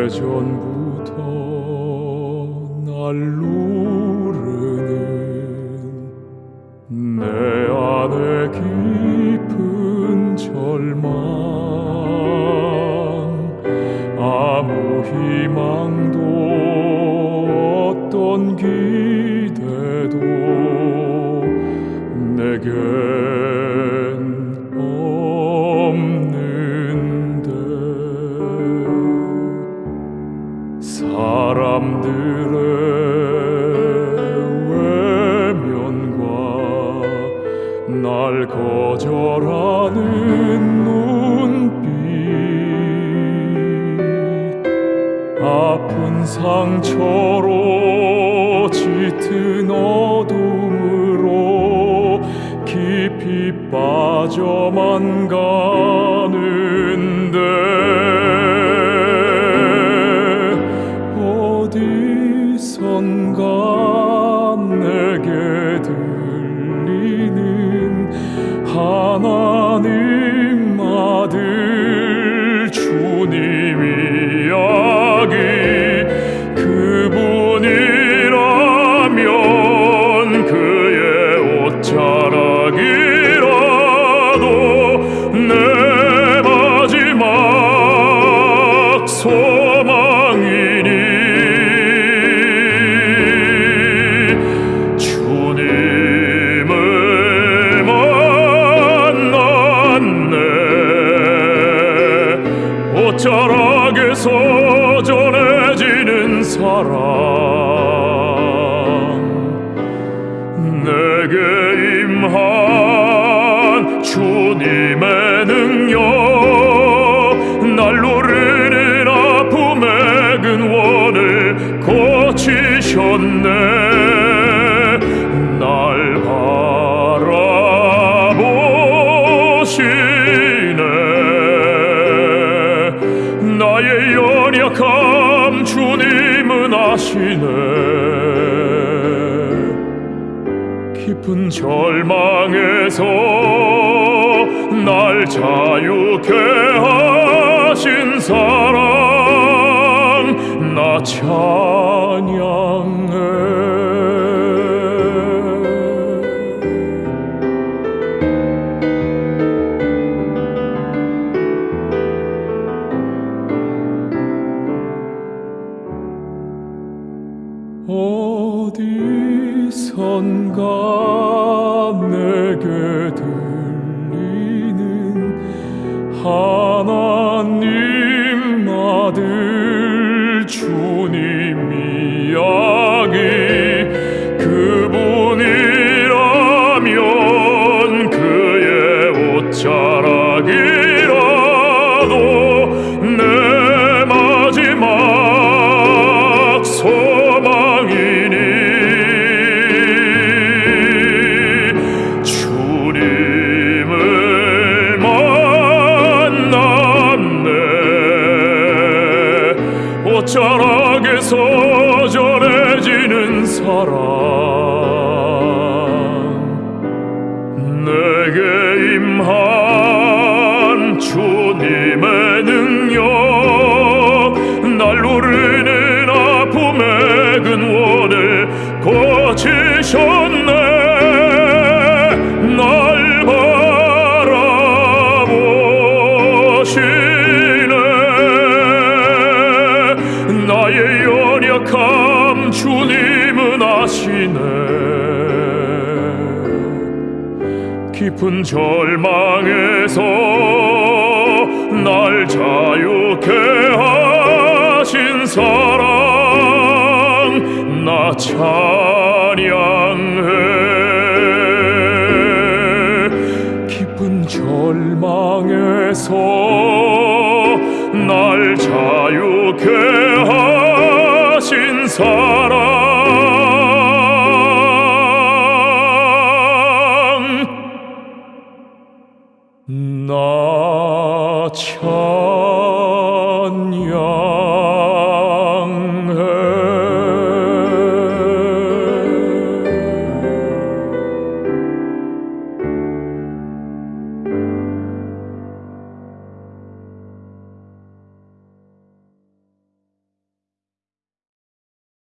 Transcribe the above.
오래전부터 날 누르는 내 안에 깊은 절망. 아무 희망도 어떤 기대도 내겐 사람들의 외면과 날 거절하는 눈빛 아픈 상처로 짙은 어둠으로 깊이 빠져만 가는 어디선가 내게 들리는 하나 옷자락에서 전해지는 사랑 내게 임한 주님의 주님은 아시네. 깊은 절망에서 날 자유케 하신 사랑 나 찬양 어디선가 내게 들리는 하나 옷자락에서 전해지는 사랑. 내게 임한 주님의 능력 날 노르는 아픔의 근원을 고치셨네 나의 연약함 주님은 아시네. 깊은 절망에서 날 자유케 하신 사랑 나 찬양해. 깊은 절망에서 날 자유케 사랑. 나 찬양해